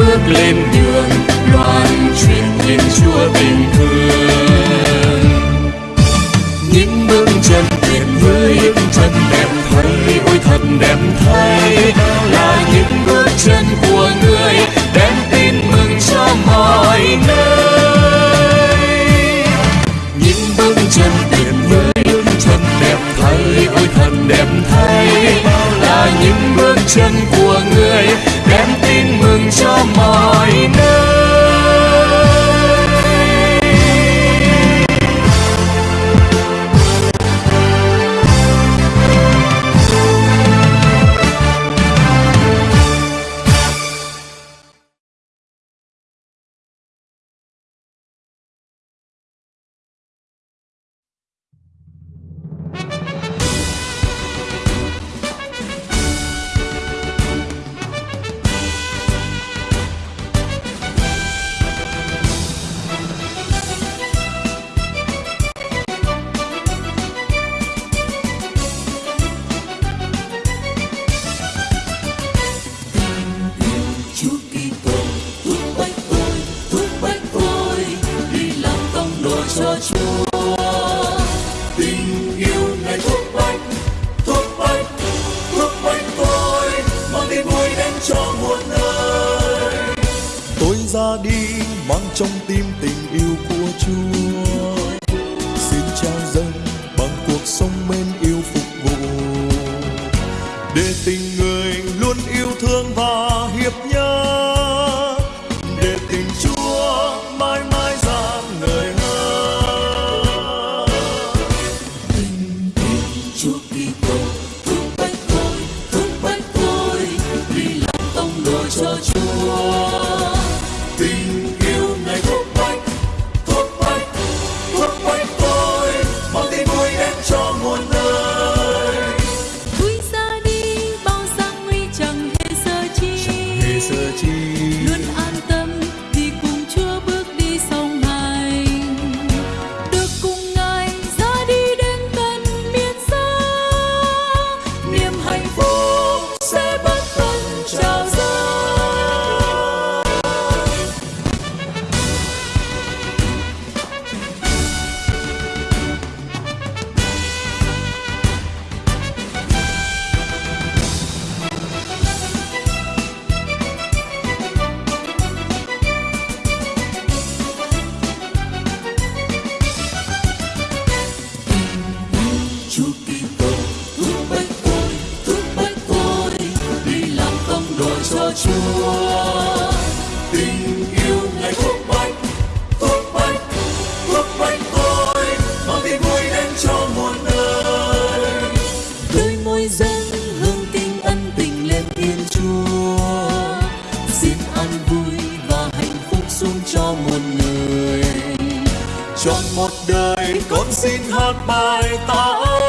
bước lên đường. mang trong tim tình yêu của Chúa. Xin trao dâng bằng cuộc sống mến yêu phục vụ. Để tình người luôn yêu thương và hiệp nhớ. Để tình Chúa mãi mãi dạng người hơn tình yêu Chúa Kitô thương bách tôi thương bách tôi, vì làm tông đồ cho Chúa. Tình Chúa tình yêu ngày thuốc bách thuốc bách thuốc bách tôi mang tin vui đến cho muôn nơi đôi môi dâng hương kinh ân tình lên thiên Chúa xin an vui và hạnh phúc xuống cho muôn người trong một đời con xin hát bài ta